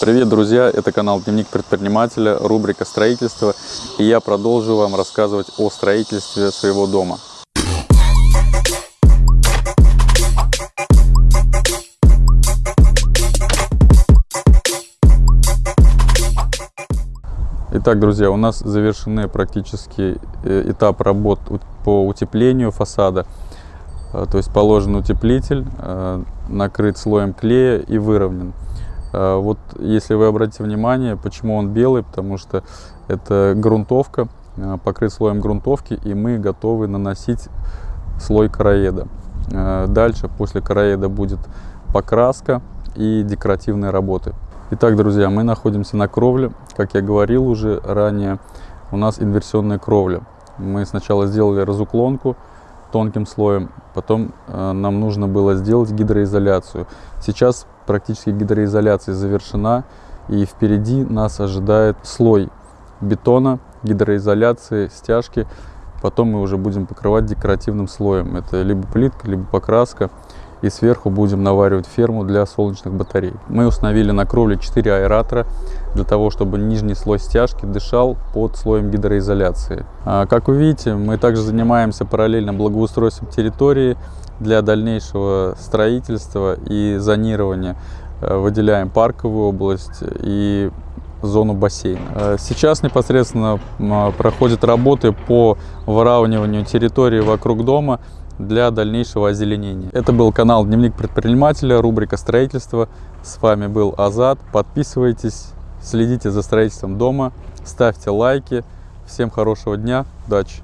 Привет, друзья! Это канал Дневник предпринимателя, рубрика «Строительство». И я продолжу вам рассказывать о строительстве своего дома. Итак, друзья, у нас завершены практически э, этап работ по утеплению фасада. Э, то есть положен утеплитель, э, накрыт слоем клея и выровнен. Вот если вы обратите внимание, почему он белый, потому что это грунтовка, покрыт слоем грунтовки, и мы готовы наносить слой короеда. Дальше, после короеда будет покраска и декоративные работы. Итак, друзья, мы находимся на кровле. Как я говорил уже ранее, у нас инверсионная кровля. Мы сначала сделали разуклонку тонким слоем, потом нам нужно было сделать гидроизоляцию. Сейчас практически гидроизоляция завершена, и впереди нас ожидает слой бетона, гидроизоляции, стяжки. Потом мы уже будем покрывать декоративным слоем. Это либо плитка, либо покраска и сверху будем наваривать ферму для солнечных батарей. Мы установили на кровле 4 аэратора для того, чтобы нижний слой стяжки дышал под слоем гидроизоляции. А, как вы видите, мы также занимаемся параллельно благоустройством территории для дальнейшего строительства и зонирования. Э, выделяем парковую область и зону бассейна. Э, сейчас непосредственно проходят работы по выравниванию территории вокруг дома для дальнейшего озеленения. Это был канал Дневник предпринимателя, рубрика строительства. С вами был Азат. Подписывайтесь, следите за строительством дома, ставьте лайки. Всем хорошего дня, удачи!